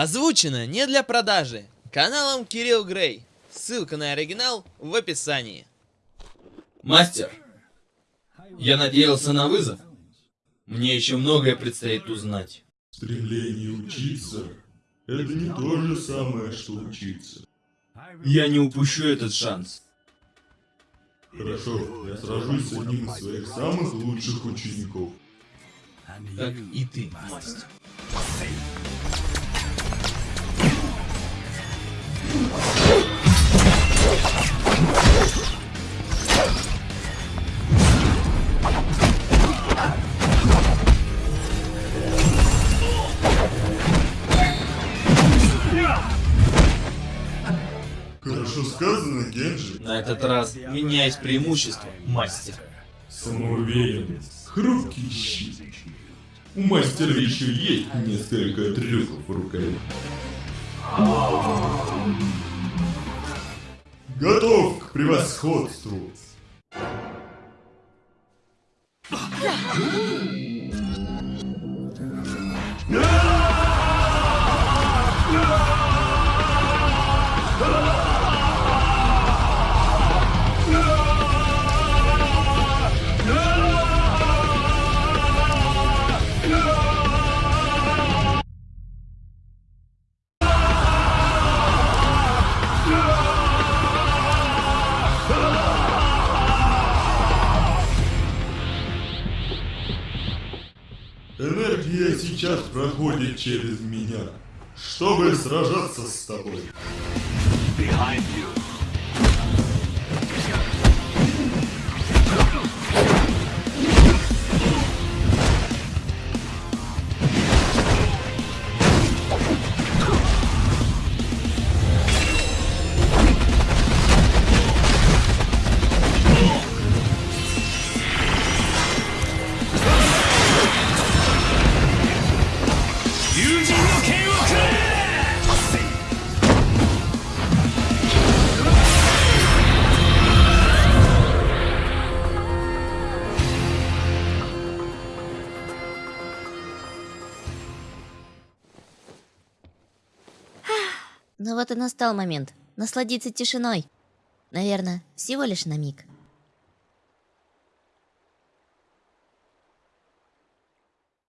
Озвучено не для продажи. Каналом Кирилл Грей. Ссылка на оригинал в описании. Мастер, я надеялся на вызов. Мне еще многое предстоит узнать. Стремление учиться – это не то же самое, что учиться. Я не упущу этот шанс. Хорошо, я сражусь с одним из своих самых лучших учеников. Как и ты, мастер. Хорошо сказано, Генджи. На этот раз у меня есть преимущество, мастер. Самоуверенность. Хрупкий щит. У мастера еще есть несколько трюков в рукаве. Готов к превосходству. Энергия сейчас проходит через меня, чтобы сражаться с тобой. Ну вот и настал момент насладиться тишиной. Наверное, всего лишь на миг.